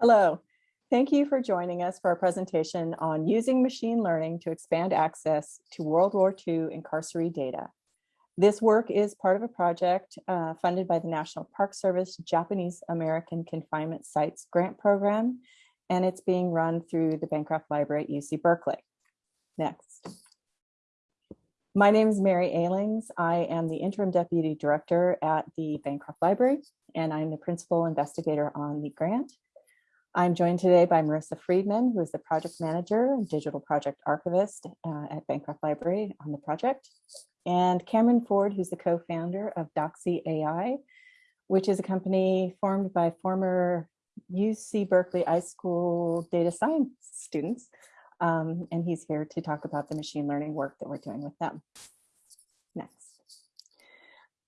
Hello, thank you for joining us for our presentation on using machine learning to expand access to World War II incarceree data. This work is part of a project uh, funded by the National Park Service Japanese American Confinement Sites Grant Program, and it's being run through the Bancroft Library at UC Berkeley. Next. My name is Mary Elings. I am the interim deputy director at the Bancroft Library, and I'm the principal investigator on the grant. I'm joined today by Marissa Friedman, who is the project manager and digital project archivist uh, at Bancroft Library on the project, and Cameron Ford, who's the co-founder of Doxy AI, which is a company formed by former UC Berkeley iSchool data science students. Um, and he's here to talk about the machine learning work that we're doing with them. Next.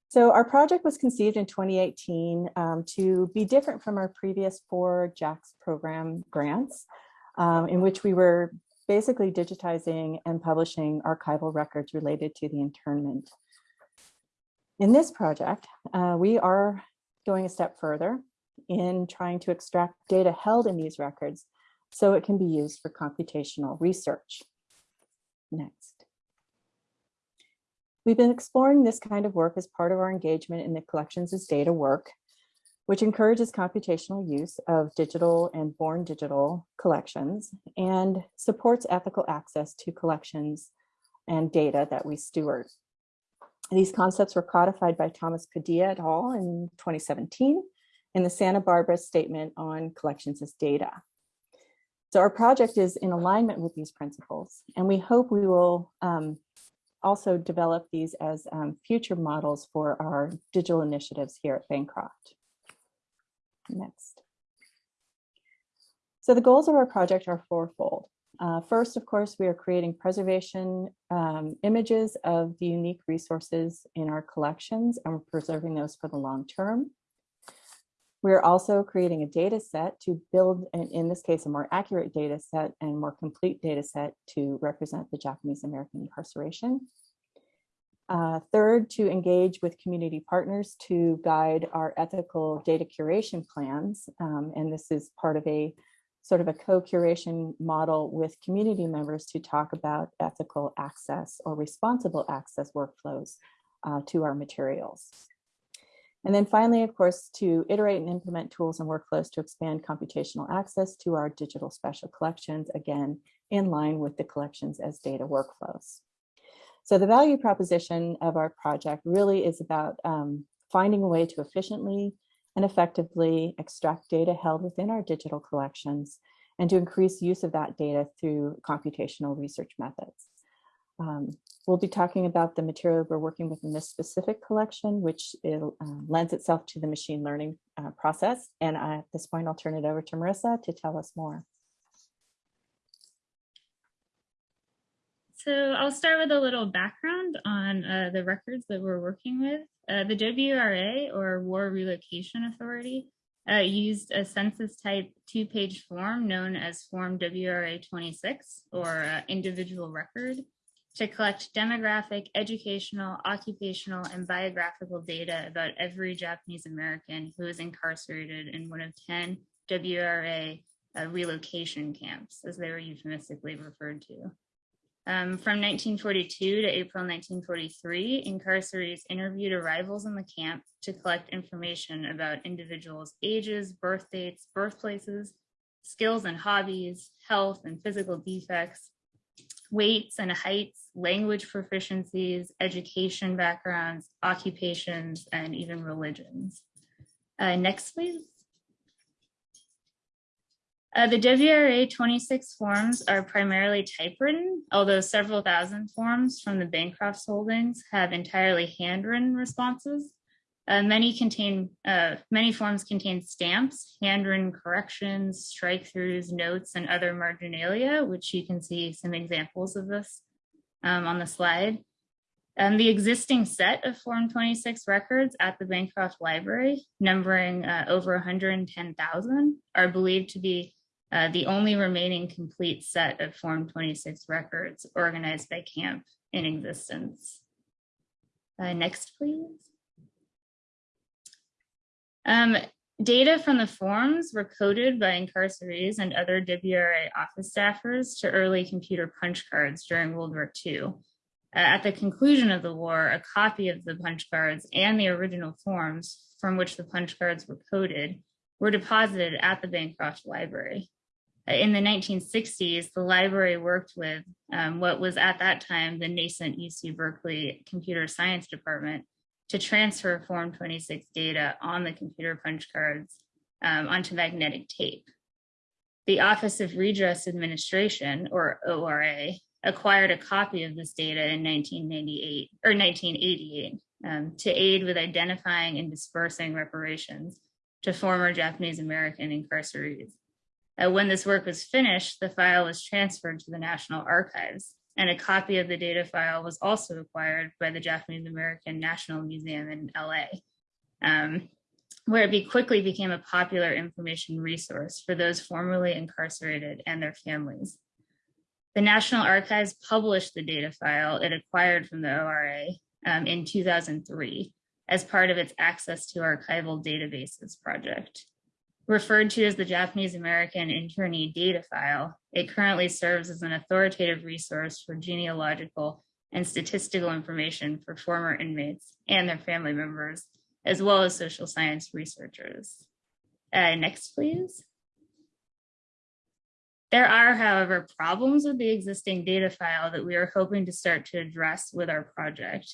So our project was conceived in 2018 um, to be different from our previous four JACS program grants, um, in which we were basically digitizing and publishing archival records related to the internment. In this project, uh, we are going a step further in trying to extract data held in these records so it can be used for computational research. Next. We've been exploring this kind of work as part of our engagement in the collections as data work, which encourages computational use of digital and born digital collections and supports ethical access to collections and data that we steward. These concepts were codified by Thomas Padilla et al. in 2017 in the Santa Barbara Statement on Collections as Data. So our project is in alignment with these principles, and we hope we will um, also develop these as um, future models for our digital initiatives here at Bancroft. Next. So the goals of our project are fourfold. Uh, first, of course, we are creating preservation um, images of the unique resources in our collections and we're preserving those for the long term. We're also creating a data set to build, in this case, a more accurate data set and more complete data set to represent the Japanese American incarceration. Uh, third, to engage with community partners to guide our ethical data curation plans. Um, and this is part of a sort of a co-curation model with community members to talk about ethical access or responsible access workflows uh, to our materials. And then finally, of course, to iterate and implement tools and workflows to expand computational access to our digital special collections, again, in line with the collections as data workflows. So the value proposition of our project really is about um, finding a way to efficiently and effectively extract data held within our digital collections and to increase use of that data through computational research methods. Um, we'll be talking about the material we're working with in this specific collection, which it, uh, lends itself to the machine learning uh, process. And I, at this point, I'll turn it over to Marissa to tell us more. So I'll start with a little background on uh, the records that we're working with. Uh, the WRA, or War Relocation Authority, uh, used a census type two-page form known as Form WRA 26, or uh, individual record, to collect demographic, educational, occupational, and biographical data about every Japanese American who is incarcerated in one of 10 WRA uh, relocation camps, as they were euphemistically referred to. Um, from 1942 to April 1943, incarcerees interviewed arrivals in the camp to collect information about individuals' ages, birth dates, birthplaces, skills and hobbies, health and physical defects, weights and heights, language proficiencies, education backgrounds, occupations, and even religions. Uh, next, please. Uh, the WRA 26 forms are primarily typewritten, although several thousand forms from the Bancroft's holdings have entirely handwritten responses. Uh, many contain uh, many forms contain stamps, handwritten corrections, strike-throughs, notes, and other marginalia, which you can see some examples of this um, on the slide. And the existing set of Form 26 records at the Bancroft Library, numbering uh, over 110,000, are believed to be uh, the only remaining complete set of Form 26 records organized by CAMP in existence. Uh, next, please. Um, data from the forms were coded by incarcerees and other WRA office staffers to early computer punch cards during World War II. Uh, at the conclusion of the war, a copy of the punch cards and the original forms from which the punch cards were coded were deposited at the Bancroft Library. Uh, in the 1960s, the library worked with um, what was at that time the nascent UC Berkeley Computer Science Department to transfer Form 26 data on the computer punch cards um, onto magnetic tape. The Office of Redress Administration, or ORA, acquired a copy of this data in 1998 or 1988 um, to aid with identifying and dispersing reparations to former Japanese American incarcerees. Uh, when this work was finished, the file was transferred to the National Archives, and a copy of the data file was also acquired by the Japanese American National Museum in LA, um, where it be quickly became a popular information resource for those formerly incarcerated and their families. The National Archives published the data file it acquired from the ORA um, in 2003 as part of its Access to Archival Databases project. Referred to as the Japanese American Internee Data File, it currently serves as an authoritative resource for genealogical and statistical information for former inmates and their family members, as well as social science researchers. Uh, next, please. There are, however, problems with the existing data file that we are hoping to start to address with our project.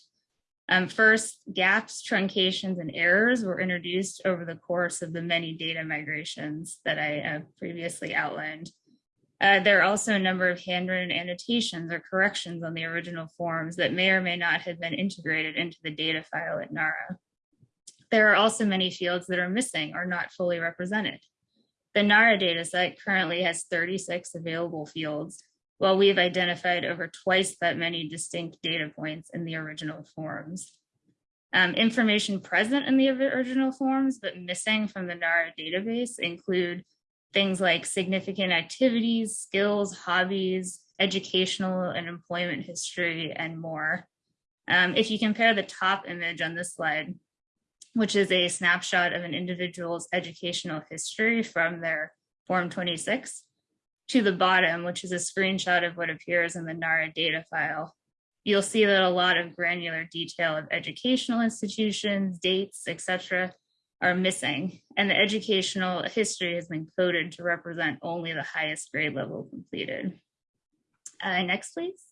Um, first, gaps, truncations, and errors were introduced over the course of the many data migrations that I uh, previously outlined. Uh, there are also a number of handwritten annotations or corrections on the original forms that may or may not have been integrated into the data file at NARA. There are also many fields that are missing or not fully represented. The NARA dataset currently has 36 available fields, while we've identified over twice that many distinct data points in the original forms. Um, information present in the original forms but missing from the NARA database include things like significant activities, skills, hobbies, educational and employment history, and more. Um, if you compare the top image on this slide, which is a snapshot of an individual's educational history from their Form 26, to the bottom, which is a screenshot of what appears in the NARA data file, you'll see that a lot of granular detail of educational institutions, dates, etc., are missing, and the educational history has been coded to represent only the highest grade level completed. Uh, next, please.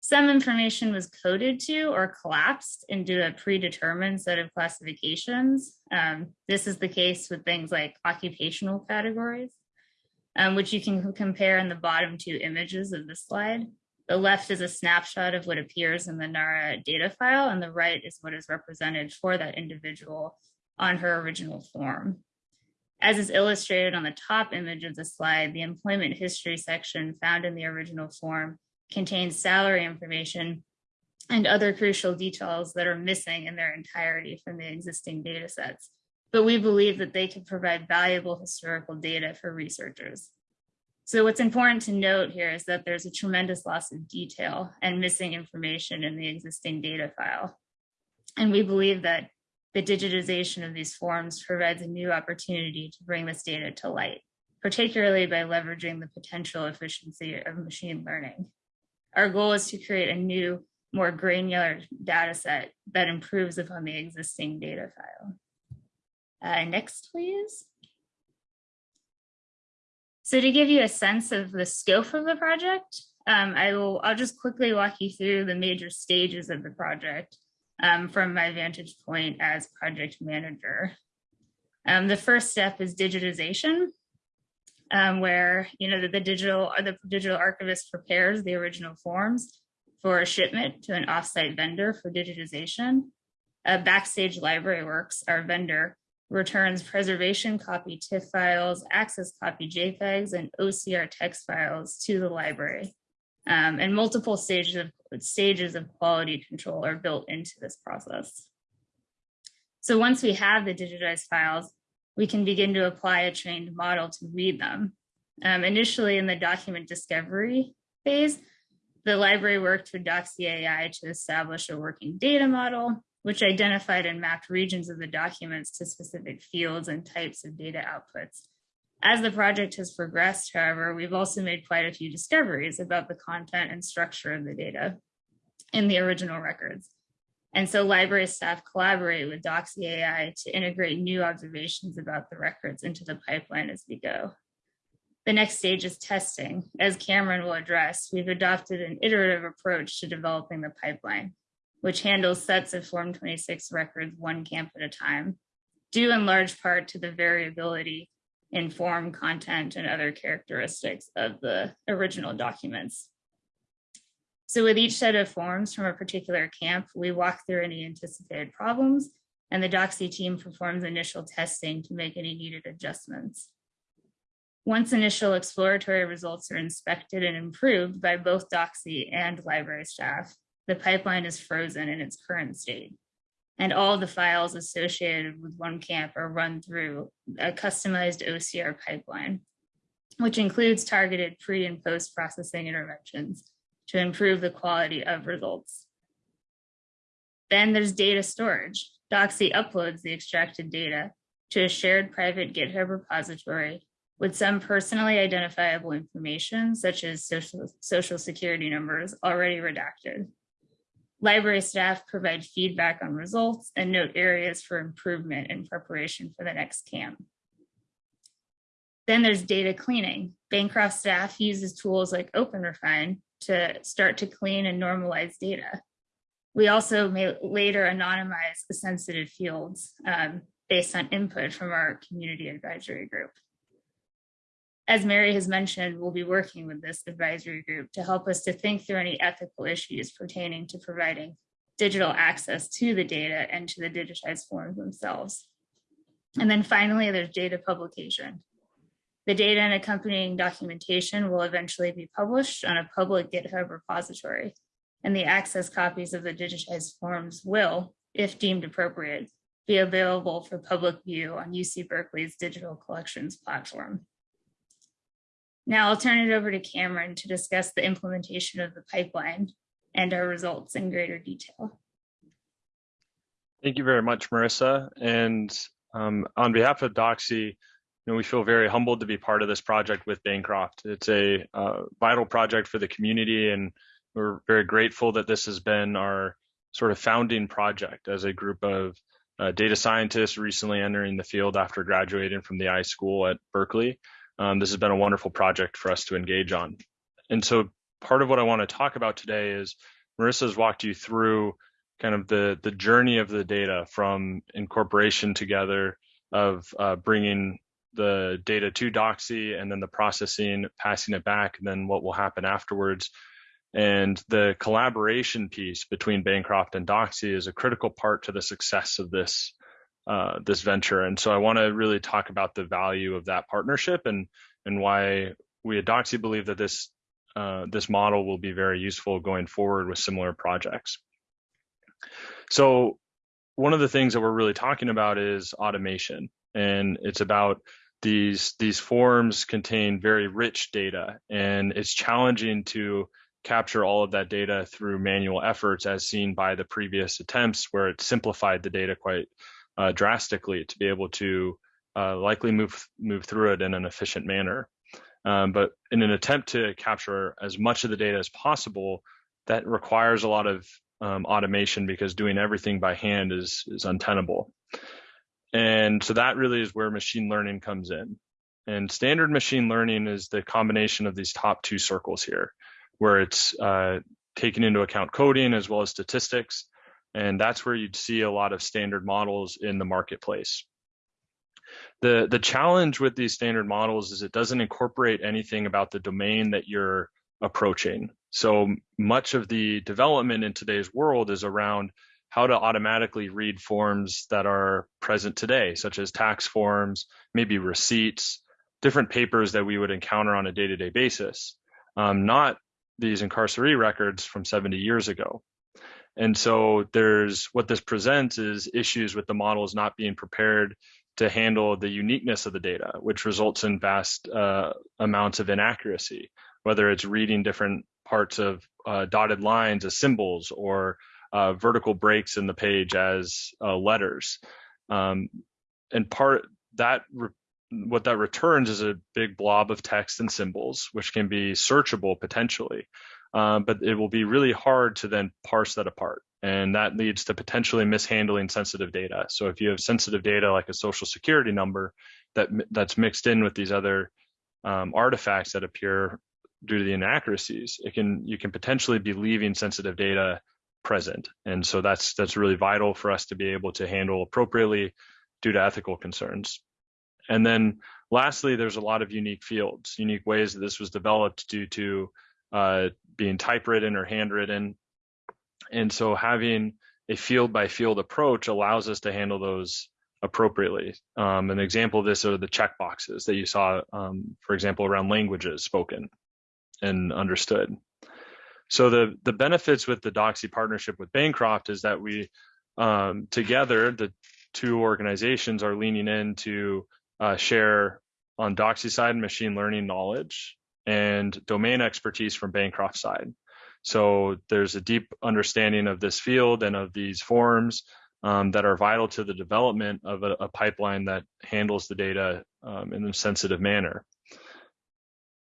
Some information was coded to or collapsed into a predetermined set of classifications. Um, this is the case with things like occupational categories um, which you can compare in the bottom two images of the slide. The left is a snapshot of what appears in the NARA data file, and the right is what is represented for that individual on her original form. As is illustrated on the top image of the slide, the employment history section found in the original form contains salary information and other crucial details that are missing in their entirety from the existing data sets but we believe that they can provide valuable historical data for researchers. So what's important to note here is that there's a tremendous loss of detail and missing information in the existing data file. And we believe that the digitization of these forms provides a new opportunity to bring this data to light, particularly by leveraging the potential efficiency of machine learning. Our goal is to create a new, more granular data set that improves upon the existing data file. Uh, next, please. So to give you a sense of the scope of the project, um, I will, I'll just quickly walk you through the major stages of the project um, from my vantage point as project manager. Um, the first step is digitization, um, where you know the, the digital the digital archivist prepares the original forms for a shipment to an offsite vendor for digitization. Backstage Library Works, our vendor, returns preservation copy TIFF files, access copy JPEGs, and OCR text files to the library. Um, and multiple stages of, stages of quality control are built into this process. So once we have the digitized files, we can begin to apply a trained model to read them. Um, initially in the document discovery phase, the library worked with Doxy AI to establish a working data model which identified and mapped regions of the documents to specific fields and types of data outputs. As the project has progressed, however, we've also made quite a few discoveries about the content and structure of the data in the original records. And so library staff collaborate with Doxy AI to integrate new observations about the records into the pipeline as we go. The next stage is testing. As Cameron will address, we've adopted an iterative approach to developing the pipeline, which handles sets of Form 26 records one camp at a time, due in large part to the variability in form, content, and other characteristics of the original documents. So with each set of forms from a particular camp, we walk through any anticipated problems and the Doxy team performs initial testing to make any needed adjustments. Once initial exploratory results are inspected and improved by both Doxy and library staff, the pipeline is frozen in its current state. And all the files associated with one camp are run through a customized OCR pipeline, which includes targeted pre and post processing interventions to improve the quality of results. Then there's data storage. Doxy uploads the extracted data to a shared private GitHub repository with some personally identifiable information, such as social, social security numbers, already redacted. Library staff provide feedback on results and note areas for improvement in preparation for the next CAM. Then there's data cleaning. Bancroft staff uses tools like OpenRefine to start to clean and normalize data. We also may later anonymize the sensitive fields um, based on input from our community advisory group as Mary has mentioned, we'll be working with this advisory group to help us to think through any ethical issues pertaining to providing digital access to the data and to the digitized forms themselves. And then finally, there's data publication. The data and accompanying documentation will eventually be published on a public GitHub repository, and the access copies of the digitized forms will, if deemed appropriate, be available for public view on UC Berkeley's digital collections platform. Now I'll turn it over to Cameron to discuss the implementation of the pipeline and our results in greater detail. Thank you very much, Marissa. And um, on behalf of Doxy, you know, we feel very humbled to be part of this project with Bancroft. It's a uh, vital project for the community, and we're very grateful that this has been our sort of founding project as a group of uh, data scientists recently entering the field after graduating from the iSchool at Berkeley. Um, this has been a wonderful project for us to engage on. And so part of what I want to talk about today is Marissa's walked you through kind of the, the journey of the data from incorporation together of uh, bringing the data to Doxy and then the processing, passing it back, and then what will happen afterwards. And the collaboration piece between Bancroft and Doxy is a critical part to the success of this uh, this venture. And so I want to really talk about the value of that partnership and and why we at Doxy believe that this uh, this model will be very useful going forward with similar projects. So one of the things that we're really talking about is automation, and it's about these these forms contain very rich data, and it's challenging to capture all of that data through manual efforts as seen by the previous attempts where it simplified the data quite uh, drastically to be able to uh, likely move move through it in an efficient manner. Um, but in an attempt to capture as much of the data as possible, that requires a lot of um, automation because doing everything by hand is is untenable. And so that really is where machine learning comes in. And standard machine learning is the combination of these top two circles here, where it's uh, taking into account coding as well as statistics and that's where you'd see a lot of standard models in the marketplace. The, the challenge with these standard models is it doesn't incorporate anything about the domain that you're approaching. So much of the development in today's world is around how to automatically read forms that are present today, such as tax forms, maybe receipts, different papers that we would encounter on a day-to-day -day basis, um, not these incarceree records from 70 years ago. And so there's what this presents is issues with the models not being prepared to handle the uniqueness of the data, which results in vast uh, amounts of inaccuracy, whether it's reading different parts of uh, dotted lines as symbols or uh, vertical breaks in the page as uh, letters. Um, and part that what that returns is a big blob of text and symbols, which can be searchable potentially. Um, but it will be really hard to then parse that apart. And that leads to potentially mishandling sensitive data. So if you have sensitive data like a social security number that that's mixed in with these other um, artifacts that appear due to the inaccuracies, it can you can potentially be leaving sensitive data present. And so that's that's really vital for us to be able to handle appropriately due to ethical concerns. And then lastly, there's a lot of unique fields, unique ways that this was developed due to uh, being typewritten or handwritten. And so having a field by field approach allows us to handle those appropriately. Um, an example of this are the checkboxes that you saw, um, for example, around languages spoken and understood. So the the benefits with the Doxy partnership with Bancroft is that we um, together the two organizations are leaning in to uh, share on Doxy side machine learning knowledge and domain expertise from Bancroft side. So there's a deep understanding of this field and of these forms um, that are vital to the development of a, a pipeline that handles the data um, in a sensitive manner.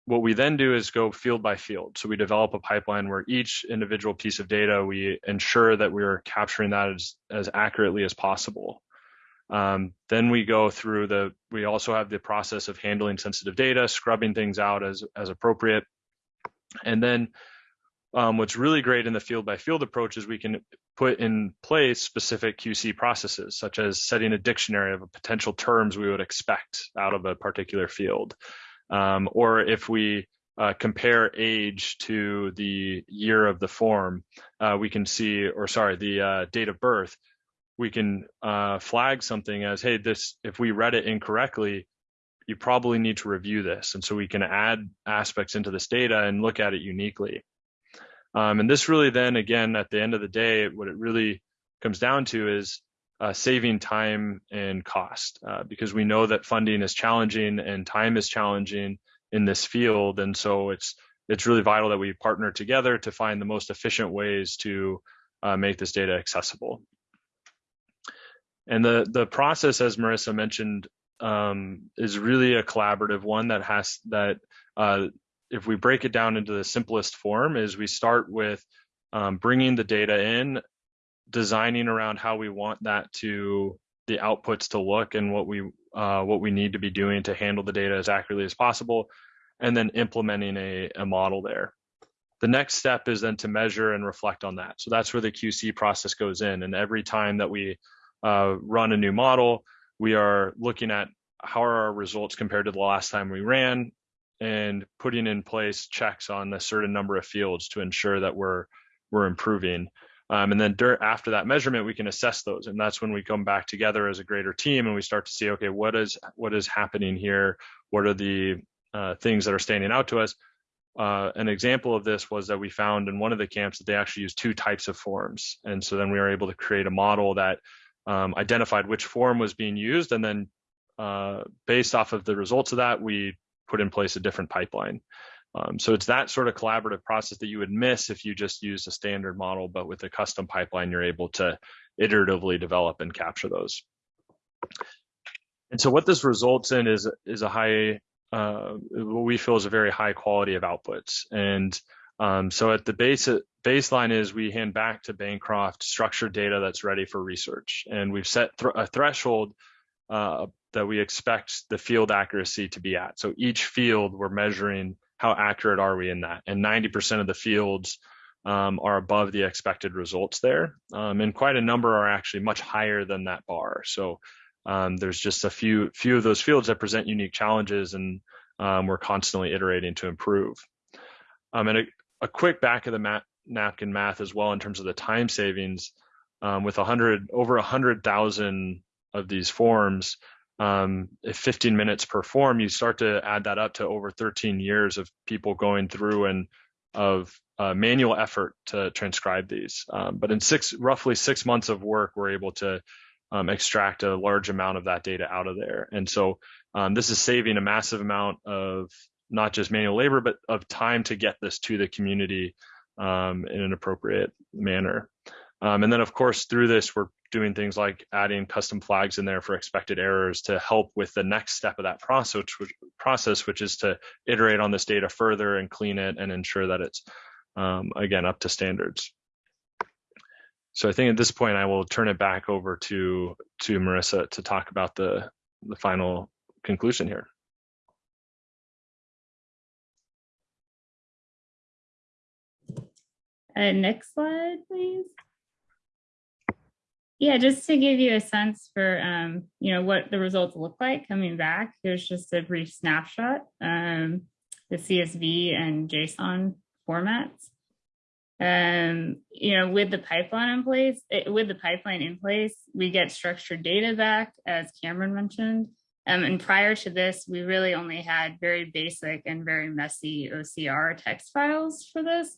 What we then do is go field by field. So we develop a pipeline where each individual piece of data, we ensure that we're capturing that as, as accurately as possible. Um, then we go through the, we also have the process of handling sensitive data, scrubbing things out as, as appropriate. And then um, what's really great in the field by field approach is we can put in place specific QC processes, such as setting a dictionary of potential terms we would expect out of a particular field. Um, or if we uh, compare age to the year of the form, uh, we can see, or sorry, the uh, date of birth, we can uh, flag something as, hey, this, if we read it incorrectly, you probably need to review this. And so we can add aspects into this data and look at it uniquely. Um, and this really then, again, at the end of the day, what it really comes down to is uh, saving time and cost uh, because we know that funding is challenging and time is challenging in this field. And so it's it's really vital that we partner together to find the most efficient ways to uh, make this data accessible. And the the process, as Marissa mentioned, um, is really a collaborative one that has that. Uh, if we break it down into the simplest form, is we start with um, bringing the data in, designing around how we want that to the outputs to look and what we uh, what we need to be doing to handle the data as accurately as possible, and then implementing a, a model there. The next step is then to measure and reflect on that. So that's where the QC process goes in. And every time that we uh, run a new model, we are looking at how are our results compared to the last time we ran and putting in place checks on a certain number of fields to ensure that we're we're improving. Um, and then after that measurement, we can assess those, and that's when we come back together as a greater team and we start to see, okay, what is what is happening here? What are the uh, things that are standing out to us? Uh, an example of this was that we found in one of the camps that they actually use two types of forms, and so then we were able to create a model that um, identified which form was being used, and then uh, based off of the results of that, we put in place a different pipeline. Um, so it's that sort of collaborative process that you would miss if you just used a standard model, but with a custom pipeline, you're able to iteratively develop and capture those. And so what this results in is is a high, uh, what we feel is a very high quality of outputs. And um, so at the base baseline is we hand back to Bancroft structured data that's ready for research, and we've set th a threshold uh, that we expect the field accuracy to be at. So each field we're measuring how accurate are we in that, and 90% of the fields um, are above the expected results there, um, and quite a number are actually much higher than that bar. So um, there's just a few few of those fields that present unique challenges, and um, we're constantly iterating to improve. Um, and a, quick back of the mat, napkin math as well in terms of the time savings um, with 100 over 100,000 of these forms um, if 15 minutes per form you start to add that up to over 13 years of people going through and of uh, manual effort to transcribe these. Um, but in six roughly six months of work we're able to um, extract a large amount of that data out of there. And so um, this is saving a massive amount of not just manual labor, but of time to get this to the community um, in an appropriate manner. Um, and then of course, through this, we're doing things like adding custom flags in there for expected errors to help with the next step of that process, which, process, which is to iterate on this data further and clean it and ensure that it's, um, again, up to standards. So I think at this point, I will turn it back over to, to Marissa to talk about the, the final conclusion here. Uh, next slide, please. Yeah, just to give you a sense for, um, you know, what the results look like coming back, here's just a brief snapshot, um, the CSV and JSON formats. Um, you know, with the pipeline in place, it, with the pipeline in place, we get structured data back, as Cameron mentioned. Um, and prior to this, we really only had very basic and very messy OCR text files for this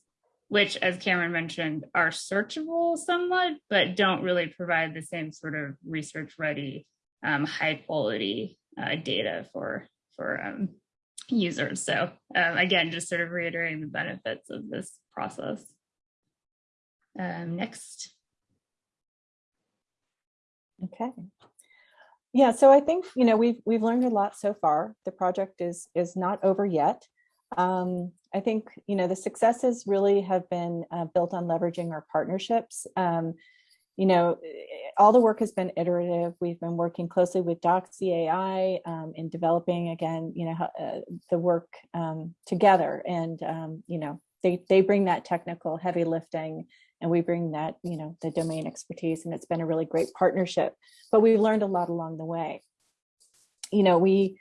which, as Cameron mentioned, are searchable somewhat, but don't really provide the same sort of research ready, um, high quality uh, data for, for um, users. So um, again, just sort of reiterating the benefits of this process. Um, next. Okay. Yeah, so I think, you know, we've we've learned a lot so far. The project is is not over yet. Um, I think, you know, the successes really have been uh, built on leveraging our partnerships. Um, you know, all the work has been iterative. We've been working closely with Doxy AI um, in developing, again, you know, uh, the work um, together. And, um, you know, they, they bring that technical heavy lifting and we bring that, you know, the domain expertise and it's been a really great partnership, but we've learned a lot along the way. You know, we,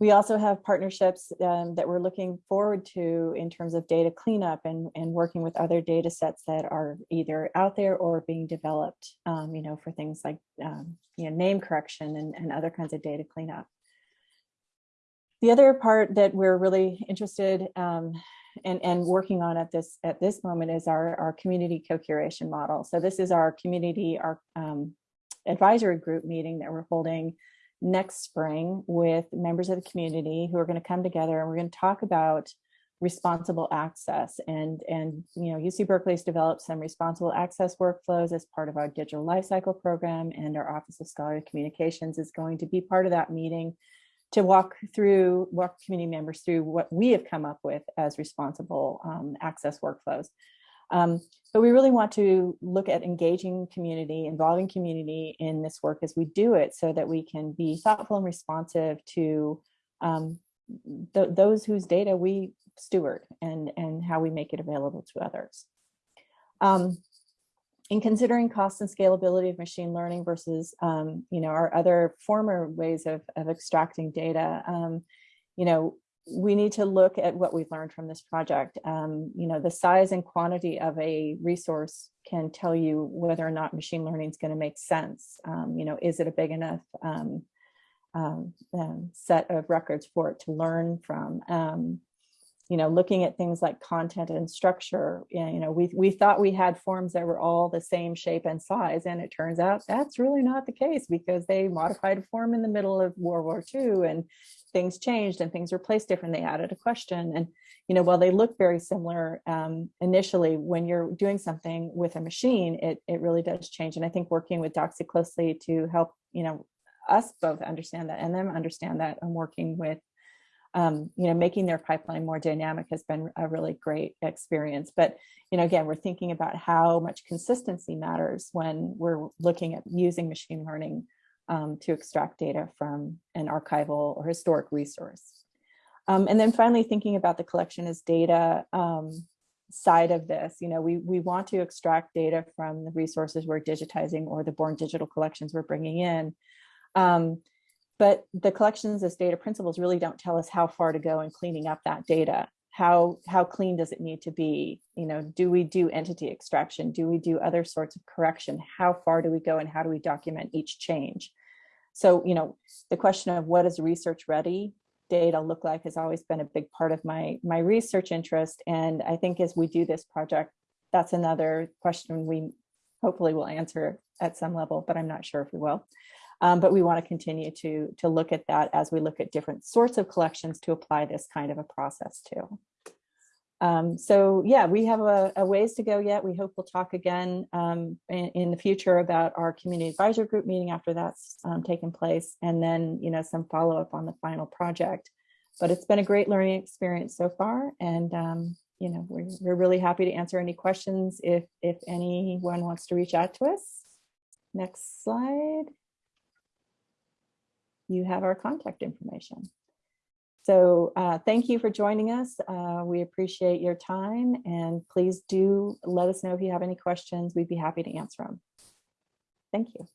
we also have partnerships um, that we're looking forward to in terms of data cleanup and, and working with other data sets that are either out there or being developed, um, you know, for things like um, you know, name correction and, and other kinds of data cleanup. The other part that we're really interested um, and, and working on at this at this moment is our, our community co-curation model. So this is our community, our um, advisory group meeting that we're holding next spring with members of the community who are going to come together and we're going to talk about responsible access and and you know UC Berkeley's developed some responsible access workflows as part of our digital lifecycle program and our Office of Scholarly Communications is going to be part of that meeting to walk through walk community members through what we have come up with as responsible um, access workflows. Um, but we really want to look at engaging community, involving community in this work as we do it so that we can be thoughtful and responsive to um, th those whose data we steward and, and how we make it available to others. Um, in considering cost and scalability of machine learning versus, um, you know, our other former ways of, of extracting data, um, you know, we need to look at what we've learned from this project. Um, you know, the size and quantity of a resource can tell you whether or not machine learning is going to make sense. Um, you know, is it a big enough um, um, um set of records for it to learn from? Um, you know, looking at things like content and structure, you know, we, we thought we had forms that were all the same shape and size, and it turns out that's really not the case because they modified a form in the middle of World War II and things changed and things were placed different. They added a question. And, you know, while they look very similar um, initially, when you're doing something with a machine, it, it really does change. And I think working with Doxy closely to help, you know, us both understand that and them understand that and working with um, you know, making their pipeline more dynamic has been a really great experience. But, you know, again, we're thinking about how much consistency matters when we're looking at using machine learning um, to extract data from an archival or historic resource. Um, and then finally, thinking about the collection as data um, side of this, you know, we, we want to extract data from the resources we're digitizing or the born digital collections we're bringing in. Um, but the collections as data principles really don't tell us how far to go in cleaning up that data. How, how clean does it need to be? You know, do we do entity extraction? Do we do other sorts of correction? How far do we go and how do we document each change? So, you know, the question of what does research ready data look like has always been a big part of my, my research interest. And I think as we do this project, that's another question we hopefully will answer at some level, but I'm not sure if we will. Um, but we want to continue to, to look at that as we look at different sorts of collections to apply this kind of a process to. Um, so yeah, we have a, a ways to go yet. We hope we'll talk again um, in, in the future about our community advisor group meeting after that's um, taken place, and then you know some follow up on the final project. But it's been a great learning experience so far, and um, you know we're, we're really happy to answer any questions if if anyone wants to reach out to us. Next slide. You have our contact information. So uh, thank you for joining us. Uh, we appreciate your time and please do let us know if you have any questions. We'd be happy to answer them. Thank you.